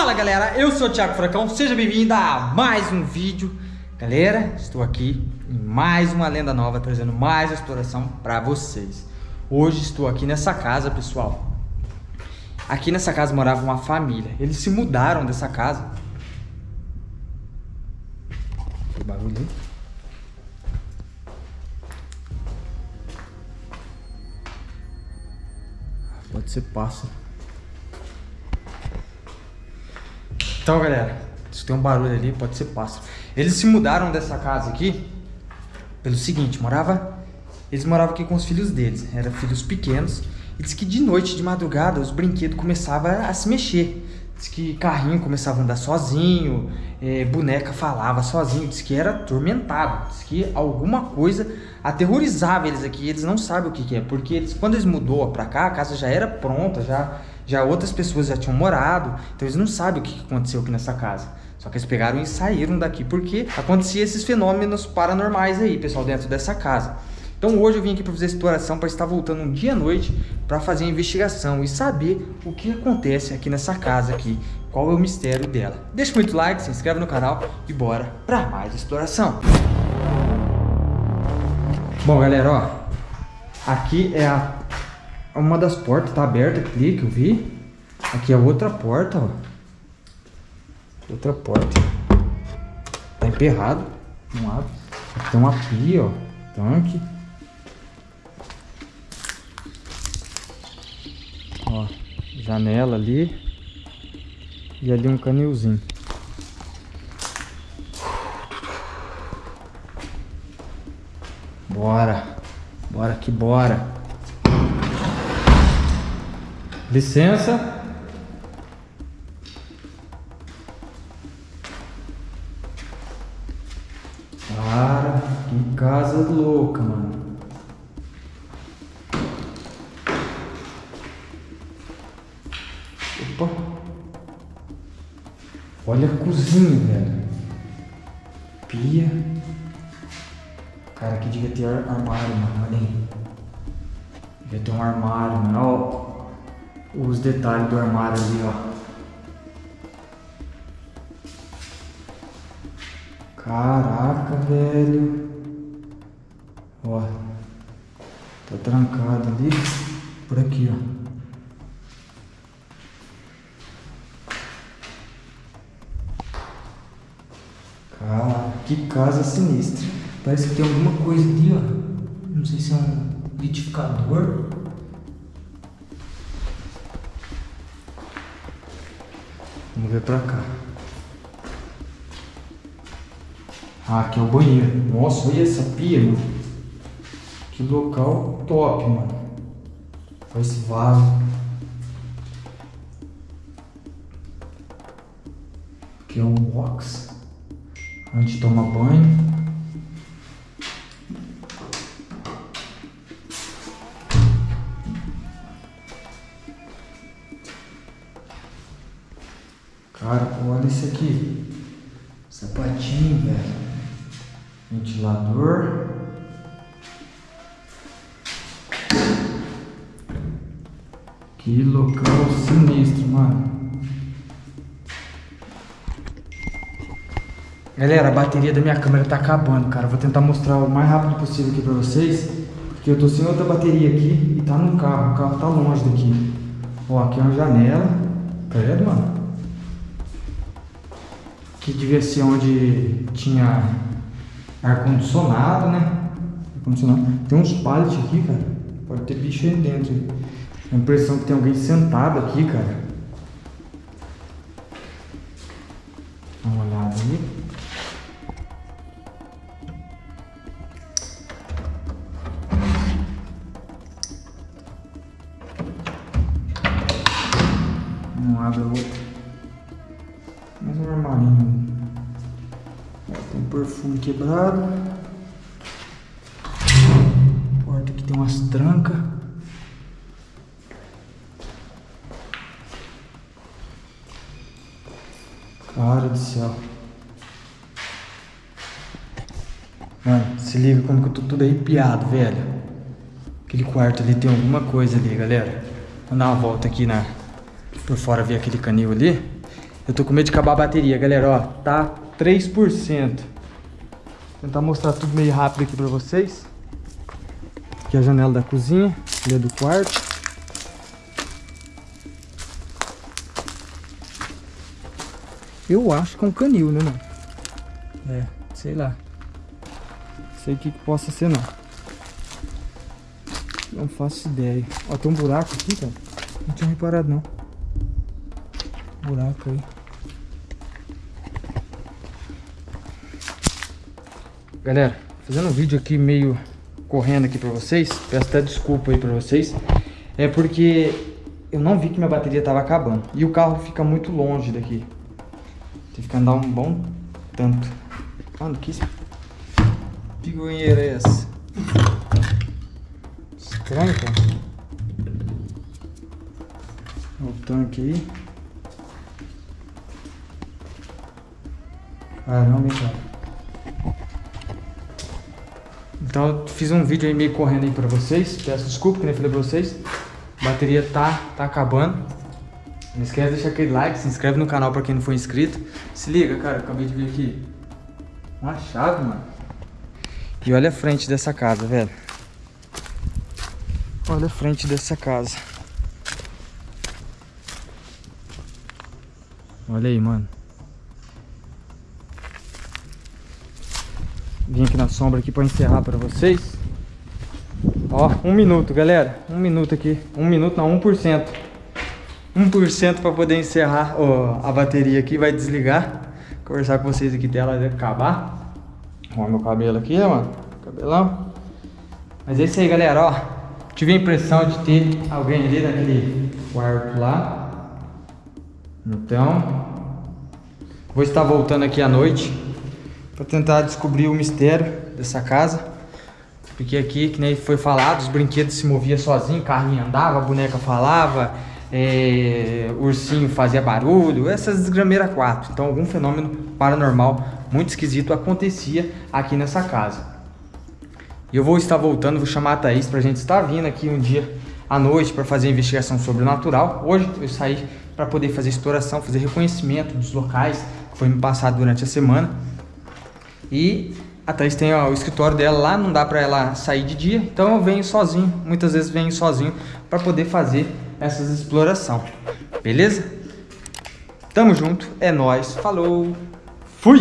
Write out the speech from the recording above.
Fala galera, eu sou o Thiago Furacão, seja bem-vindo a mais um vídeo. Galera, estou aqui em mais uma lenda nova, trazendo mais exploração para vocês. Hoje estou aqui nessa casa, pessoal. Aqui nessa casa morava uma família. Eles se mudaram dessa casa. Que barulho aí Pode ser pássaro Então, galera, se tem um barulho ali, pode ser pássaro. Eles se mudaram dessa casa aqui pelo seguinte, morava... Eles moravam aqui com os filhos deles, eram filhos pequenos. E diz que de noite, de madrugada, os brinquedos começavam a se mexer. Diz que carrinho começava a andar sozinho, é, boneca falava sozinho, diz que era atormentado, diz que alguma coisa aterrorizava eles aqui, eles não sabem o que, que é, porque eles, quando eles mudou para cá, a casa já era pronta, já já outras pessoas já tinham morado, então eles não sabem o que aconteceu aqui nessa casa. Só que eles pegaram e saíram daqui porque acontecia esses fenômenos paranormais aí, pessoal, dentro dessa casa. Então hoje eu vim aqui para fazer exploração, para estar voltando um dia à noite para fazer a investigação e saber o que acontece aqui nessa casa aqui, qual é o mistério dela. Deixa muito like, se inscreve no canal e bora para mais exploração. Bom galera, ó, aqui é a uma das portas tá aberta aqui, que eu vi. Aqui é outra porta, ó. Outra porta. Tá emperrado. Não abre. Aqui tem uma pia, ó. Tanque. Ó, janela ali. E ali um canilzinho. Bora. Bora que bora. Licença. Cara, que casa louca, mano. Opa. Olha a cozinha, velho. Pia. Cara, aqui devia ter armário, mano. Olha aí. Devia ter um armário, mano. Ó, os detalhes do armário ali, ó. Caraca, velho. Ó. Tá trancado ali. Por aqui, ó. Cara, que casa sinistra. Parece que tem alguma coisa ali, ó. Não sei se é um liquidificador. Vamos ver pra cá. Ah, aqui é o banheiro. Nossa, olha essa pia, mano. Que local top, mano. Olha esse vaso. Aqui é um box. Onde toma banho. Cara, olha isso aqui. Sapatinho, velho. Ventilador. Que local sinistro, mano. Galera, a bateria da minha câmera tá acabando, cara. Vou tentar mostrar o mais rápido possível aqui pra vocês. Porque eu tô sem outra bateria aqui e tá no carro. O carro tá longe daqui. Ó, aqui é uma janela. Tá vendo, mano? Que devia ser onde tinha ar-condicionado, né? Ar-condicionado. Tem uns pallets aqui, cara. Pode ter bicho aí dentro. A impressão que tem alguém sentado aqui, cara. Dá uma Mais um armarinho. tem um perfume quebrado. Porta aqui tem umas trancas. Cara do céu. Mano, se liga como que eu tô tudo arrepiado, velho. Aquele quarto ali tem alguma coisa ali, galera. Vou dar uma volta aqui na, por fora ver aquele canil ali. Eu tô com medo de acabar a bateria, galera, ó. Tá 3%. Vou tentar mostrar tudo meio rápido aqui pra vocês. Aqui é a janela da cozinha, ali é do quarto. Eu acho que é um canil, né, mano? É, sei lá. Sei o que, que possa ser, não. Não faço ideia. Ó, tem um buraco aqui, cara. Não tinha reparado, não. Buraco aí. Galera, fazendo um vídeo aqui meio correndo aqui pra vocês. Peço até desculpa aí pra vocês. É porque eu não vi que minha bateria tava acabando. E o carro fica muito longe daqui. Tem que andar um bom tanto. Mano, que pigonheira é essa? Estranho, cara. Olha o tanque aí. Caramba, cara. Então eu fiz um vídeo aí meio correndo aí pra vocês. Peço desculpa que nem falei pra vocês. A bateria tá, tá acabando. Não esquece de deixar aquele like, se inscreve no canal pra quem não for inscrito. Se liga, cara, acabei de ver aqui uma chave, mano. E olha a frente dessa casa, velho. Olha a frente dessa casa. Olha aí, mano. Vim aqui na sombra aqui pra encerrar pra vocês. Ó, um minuto, galera. Um minuto aqui. Um minuto, não, 1%. 1% para poder encerrar ó, a bateria aqui, vai desligar. Conversar com vocês aqui dela acabar. Olha meu cabelo aqui, mano. Cabelão. Mas é isso aí, galera, ó. Tive a impressão de ter alguém ali naquele quarto lá. Então, vou estar voltando aqui à noite para tentar descobrir o mistério dessa casa. Porque aqui, que nem foi falado, os brinquedos se moviam sozinho, carrinho andava, a boneca falava, é, ursinho fazia barulho, essas desgrameiras quatro. Então algum fenômeno paranormal muito esquisito acontecia aqui nessa casa. E eu vou estar voltando, vou chamar a Thaís pra gente estar vindo aqui um dia à noite para fazer investigação sobrenatural. Hoje eu saí para poder fazer exploração, fazer reconhecimento dos locais que foi me passado durante a semana. E a Thaís tem ó, o escritório dela lá, não dá para ela sair de dia, então eu venho sozinho, muitas vezes venho sozinho para poder fazer essas exploração. Beleza? Tamo junto, é nós. Falou. Fui.